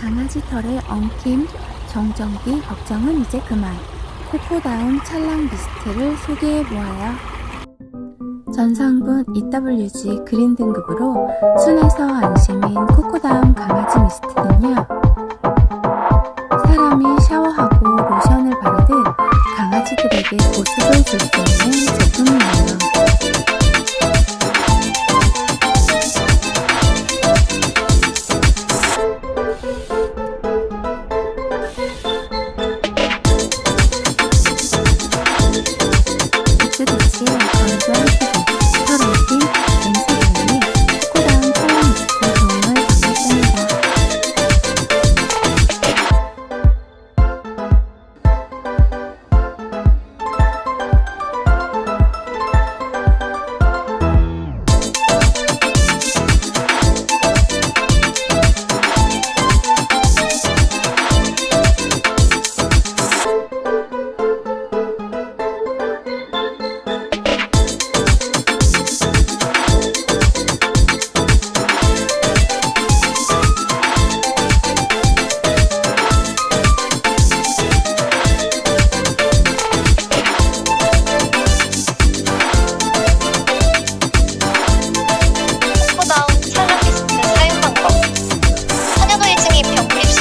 강아지 털에 엉킴, 정전기 걱정은 이제 그만. 코코다운 찰랑 미스트를 소개해 보아요. 전성분 EWG 그린 등급으로 순해서 안심인 코코다운 강아지 미스트는요.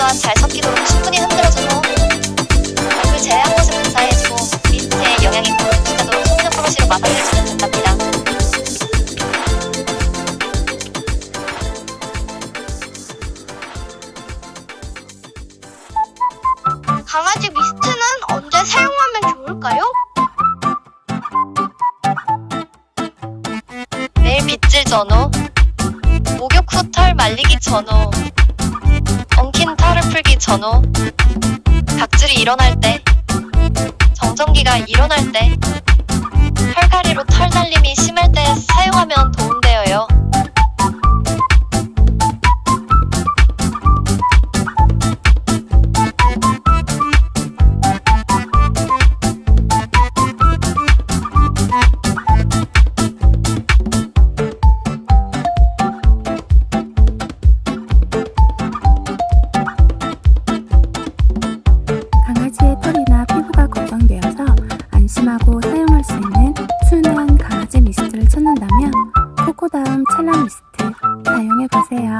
입수와 잘 섞이도록 충분히 흔들어줘서 얼굴 제외한 곳을 분사해주고 미스트의 영양이 고르지도록 속눈 브러쉬로 마사지해주면 된답니다. 강아지 미스트는 언제 사용하면 좋을까요? 매일 빗질 전후 목욕 후 털 말리기 전후 풀기 전후 각질이 일어날 때 정전기가 일어날 때 털갈이로 털 날림이 심할 때 도움됩니다. 안심하고 사용할 수 있는 순한 강아지 미스트를 찾는다면 코코다운 찰랑 미스트 사용해보세요.